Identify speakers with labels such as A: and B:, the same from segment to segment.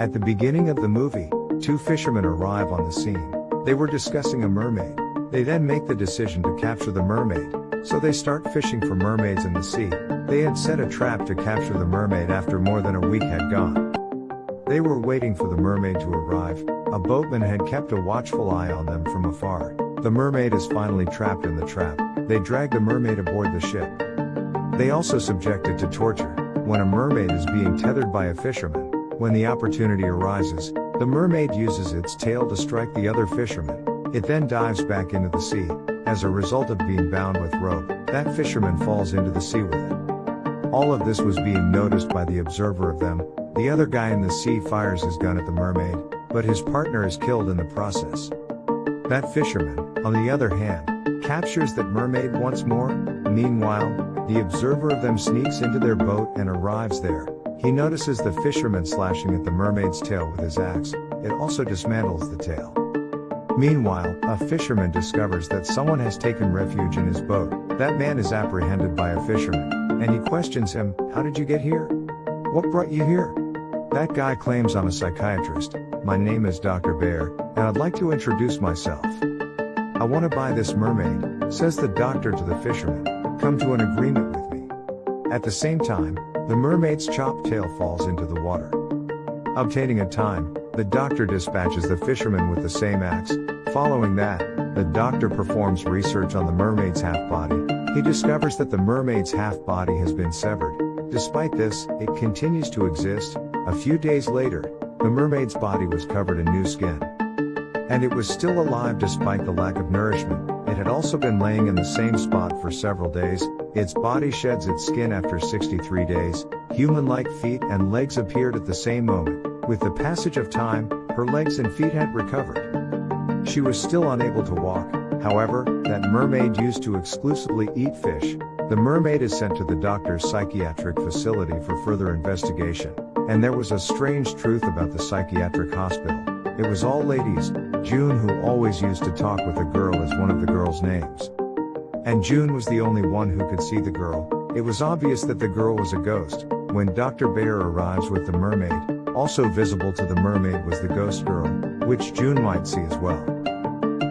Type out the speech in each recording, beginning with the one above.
A: At the beginning of the movie, two fishermen arrive on the scene. They were discussing a mermaid. They then make the decision to capture the mermaid, so they start fishing for mermaids in the sea. They had set a trap to capture the mermaid after more than a week had gone. They were waiting for the mermaid to arrive. A boatman had kept a watchful eye on them from afar. The mermaid is finally trapped in the trap. They drag the mermaid aboard the ship. They also subject it to torture. When a mermaid is being tethered by a fisherman, when the opportunity arises, the mermaid uses its tail to strike the other fisherman. It then dives back into the sea. As a result of being bound with rope, that fisherman falls into the sea with it. All of this was being noticed by the observer of them. The other guy in the sea fires his gun at the mermaid, but his partner is killed in the process. That fisherman, on the other hand, captures that mermaid once more. Meanwhile, the observer of them sneaks into their boat and arrives there. He notices the fisherman slashing at the mermaid's tail with his axe, it also dismantles the tail. Meanwhile, a fisherman discovers that someone has taken refuge in his boat. That man is apprehended by a fisherman, and he questions him, How did you get here? What brought you here? That guy claims I'm a psychiatrist, my name is Dr. Bayer, and I'd like to introduce myself. I want to buy this mermaid, says the doctor to the fisherman. Come to an agreement with me. At the same time, the mermaid's chopped tail falls into the water. Obtaining a time, the doctor dispatches the fisherman with the same axe. Following that, the doctor performs research on the mermaid's half body. He discovers that the mermaid's half body has been severed. Despite this, it continues to exist. A few days later, the mermaid's body was covered in new skin. And it was still alive despite the lack of nourishment. It had also been laying in the same spot for several days, its body sheds its skin after 63 days, human-like feet and legs appeared at the same moment. With the passage of time, her legs and feet had recovered. She was still unable to walk, however, that mermaid used to exclusively eat fish. The mermaid is sent to the doctor's psychiatric facility for further investigation. And there was a strange truth about the psychiatric hospital. It was all ladies, June who always used to talk with a girl as one of the girl's names. And June was the only one who could see the girl. It was obvious that the girl was a ghost. When Dr. Bayer arrives with the mermaid, also visible to the mermaid was the ghost girl, which June might see as well.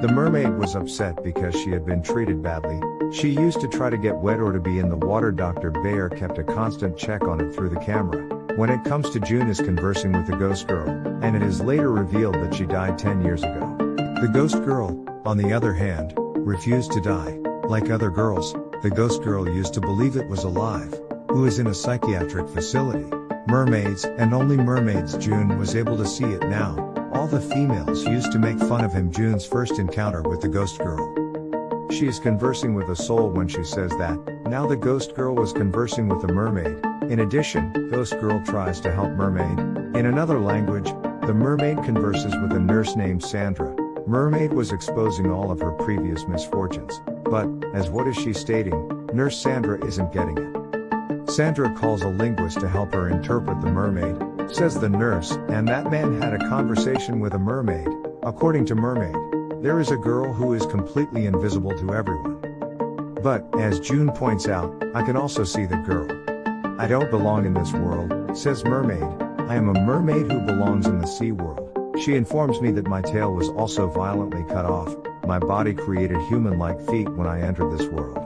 A: The mermaid was upset because she had been treated badly. She used to try to get wet or to be in the water. Dr. Bayer kept a constant check on it through the camera. When it comes to June is conversing with the ghost girl, and it is later revealed that she died 10 years ago. The ghost girl, on the other hand, refused to die. Like other girls, the ghost girl used to believe it was alive, who is in a psychiatric facility. Mermaids, and only mermaids June was able to see it now. All the females used to make fun of him June's first encounter with the ghost girl. She is conversing with a soul when she says that, now the ghost girl was conversing with a mermaid. In addition, Ghost Girl tries to help Mermaid. In another language, the mermaid converses with a nurse named Sandra. Mermaid was exposing all of her previous misfortunes. But, as what is she stating, Nurse Sandra isn't getting it. Sandra calls a linguist to help her interpret the mermaid, says the nurse, and that man had a conversation with a mermaid. According to Mermaid, there is a girl who is completely invisible to everyone. But, as June points out, I can also see the girl. I don't belong in this world, says Mermaid. I am a mermaid who belongs in the sea world. She informs me that my tail was also violently cut off, my body created human-like feet when I entered this world.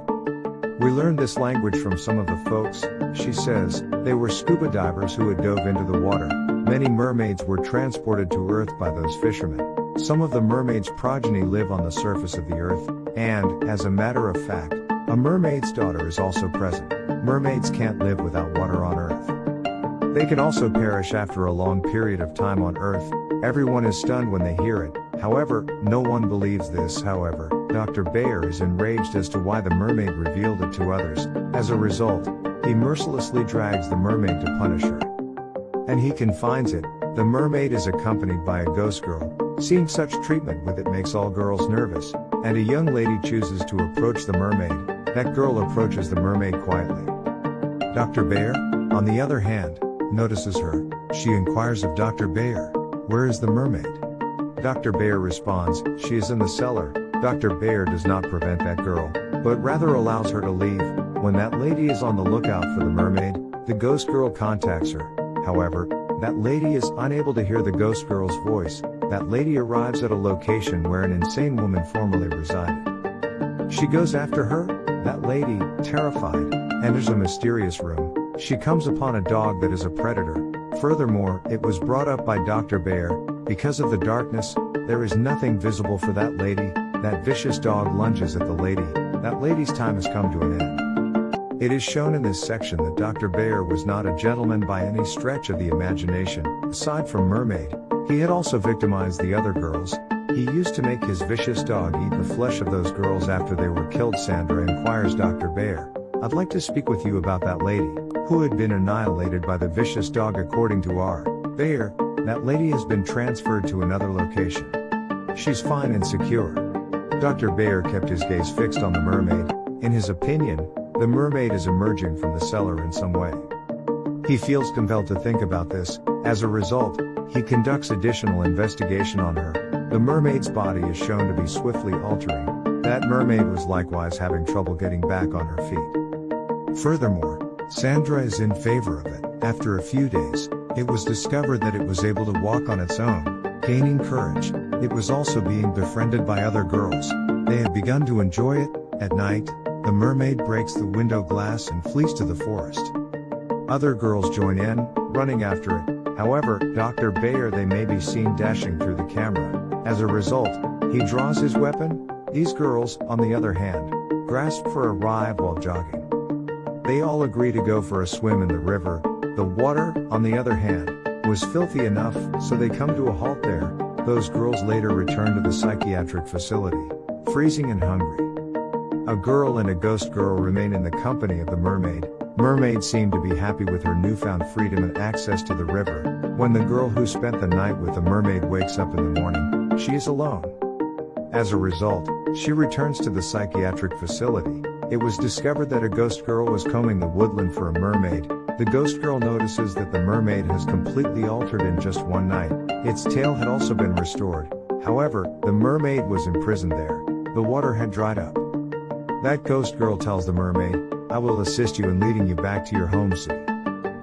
A: We learned this language from some of the folks, she says, they were scuba divers who had dove into the water. Many mermaids were transported to earth by those fishermen. Some of the mermaids' progeny live on the surface of the earth, and, as a matter of fact, a mermaid's daughter is also present. Mermaids can't live without water on earth. They can also perish after a long period of time on earth, Everyone is stunned when they hear it, however, no one believes this however, Dr. Bayer is enraged as to why the mermaid revealed it to others, as a result, he mercilessly drags the mermaid to punish her. And he confines it, the mermaid is accompanied by a ghost girl, seeing such treatment with it makes all girls nervous, and a young lady chooses to approach the mermaid, that girl approaches the mermaid quietly. Dr. Bayer, on the other hand, notices her, she inquires of Dr. Bayer, where is the mermaid? Dr. Bayer responds, She is in the cellar. Dr. Bayer does not prevent that girl, but rather allows her to leave. When that lady is on the lookout for the mermaid, the ghost girl contacts her. However, That lady is unable to hear the ghost girl's voice. That lady arrives at a location where an insane woman formerly resided. She goes after her. That lady, terrified, enters a mysterious room. She comes upon a dog that is a predator. Furthermore, it was brought up by Dr. Bayer, because of the darkness, there is nothing visible for that lady, that vicious dog lunges at the lady, that lady's time has come to an end. It is shown in this section that Dr. Bayer was not a gentleman by any stretch of the imagination, aside from Mermaid, he had also victimized the other girls, he used to make his vicious dog eat the flesh of those girls after they were killed Sandra inquires Dr. Bayer, I'd like to speak with you about that lady, who had been annihilated by the vicious dog according to R. Bayer, that lady has been transferred to another location. She's fine and secure. Dr. Bayer kept his gaze fixed on the mermaid. In his opinion, the mermaid is emerging from the cellar in some way. He feels compelled to think about this, as a result, he conducts additional investigation on her. The mermaid's body is shown to be swiftly altering. That mermaid was likewise having trouble getting back on her feet. Furthermore, Sandra is in favor of it. After a few days, it was discovered that it was able to walk on its own, gaining courage. It was also being befriended by other girls. They had begun to enjoy it. At night, the mermaid breaks the window glass and flees to the forest. Other girls join in, running after it. However, Dr. Bayer they may be seen dashing through the camera. As a result, he draws his weapon. These girls, on the other hand, grasp for a ride while jogging. They all agree to go for a swim in the river, the water, on the other hand, was filthy enough, so they come to a halt there. Those girls later return to the psychiatric facility, freezing and hungry. A girl and a ghost girl remain in the company of the mermaid. Mermaid seemed to be happy with her newfound freedom and access to the river. When the girl who spent the night with the mermaid wakes up in the morning, she is alone. As a result, she returns to the psychiatric facility. It was discovered that a ghost girl was combing the woodland for a mermaid, the ghost girl notices that the mermaid has completely altered in just one night. Its tail had also been restored. However, the mermaid was imprisoned there. The water had dried up. That ghost girl tells the mermaid, I will assist you in leading you back to your home city.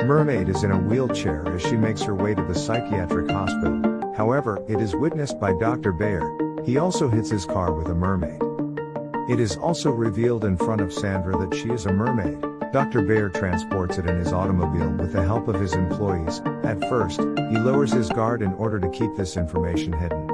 A: Mermaid is in a wheelchair as she makes her way to the psychiatric hospital. However, it is witnessed by Dr. Bayer. He also hits his car with a mermaid. It is also revealed in front of Sandra that she is a mermaid. Dr. Bayer transports it in his automobile with the help of his employees. At first, he lowers his guard in order to keep this information hidden.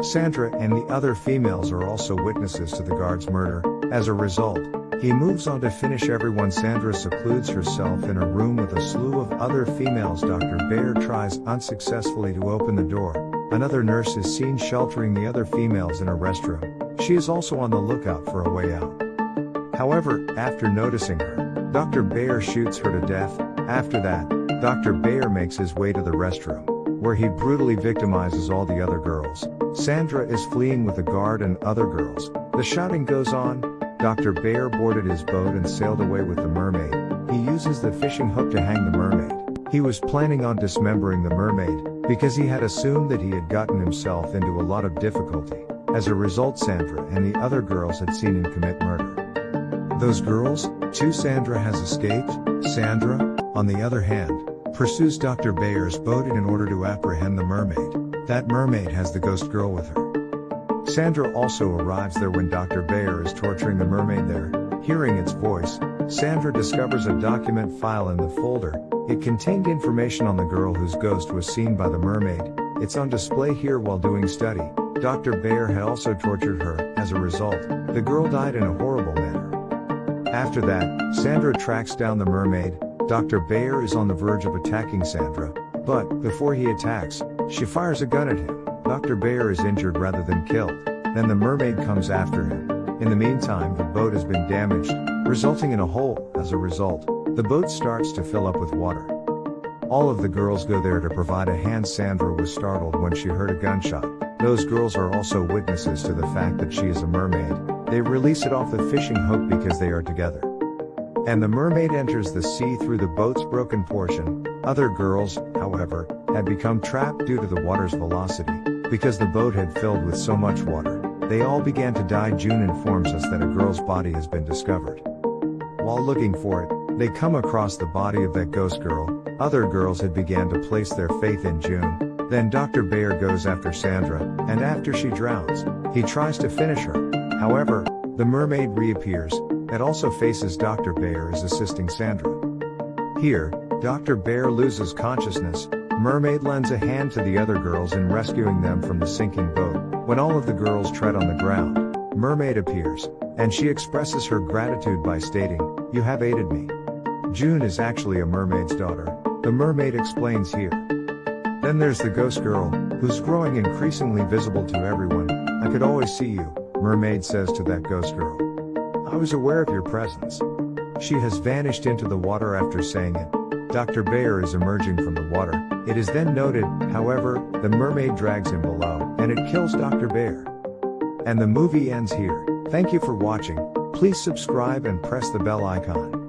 A: Sandra and the other females are also witnesses to the guard's murder. As a result, he moves on to finish everyone. Sandra secludes herself in a room with a slew of other females. Dr. Bayer tries unsuccessfully to open the door. Another nurse is seen sheltering the other females in a restroom. She is also on the lookout for a way out. However, after noticing her, Dr. Bayer shoots her to death. After that, Dr. Bayer makes his way to the restroom, where he brutally victimizes all the other girls. Sandra is fleeing with a guard and other girls. The shouting goes on. Dr. Bayer boarded his boat and sailed away with the mermaid. He uses the fishing hook to hang the mermaid. He was planning on dismembering the mermaid, because he had assumed that he had gotten himself into a lot of difficulty. As a result Sandra and the other girls had seen him commit murder. Those girls, too Sandra has escaped, Sandra, on the other hand, pursues Dr. Bayer's boat in order to apprehend the mermaid. That mermaid has the ghost girl with her. Sandra also arrives there when Dr. Bayer is torturing the mermaid there. Hearing its voice, Sandra discovers a document file in the folder. It contained information on the girl whose ghost was seen by the mermaid. It's on display here while doing study. Dr. Bayer had also tortured her. As a result, the girl died in a horrible. After that, Sandra tracks down the mermaid. Dr. Bayer is on the verge of attacking Sandra, but, before he attacks, she fires a gun at him. Dr. Bayer is injured rather than killed. Then the mermaid comes after him. In the meantime, the boat has been damaged, resulting in a hole. As a result, the boat starts to fill up with water. All of the girls go there to provide a hand. Sandra was startled when she heard a gunshot. Those girls are also witnesses to the fact that she is a mermaid. They release it off the fishing hook because they are together. And the mermaid enters the sea through the boat's broken portion. Other girls, however, had become trapped due to the water's velocity. Because the boat had filled with so much water, they all began to die. June informs us that a girl's body has been discovered. While looking for it, They come across the body of that ghost girl. Other girls had began to place their faith in June. Then Dr. Bayer goes after Sandra, and after she drowns, he tries to finish her. However, the mermaid reappears, that also faces Dr. Bayer as assisting Sandra. Here, Dr. Bayer loses consciousness, Mermaid lends a hand to the other girls in rescuing them from the sinking boat. When all of the girls tread on the ground, Mermaid appears, and she expresses her gratitude by stating, You have aided me. June is actually a mermaid's daughter, the mermaid explains here. Then there's the ghost girl, who's growing increasingly visible to everyone. I could always see you, mermaid says to that ghost girl. I was aware of your presence. She has vanished into the water after saying it. Dr. Bayer is emerging from the water. It is then noted, however, the mermaid drags him below, and it kills Dr. Bayer. And the movie ends here. Thank you for watching. Please subscribe and press the bell icon.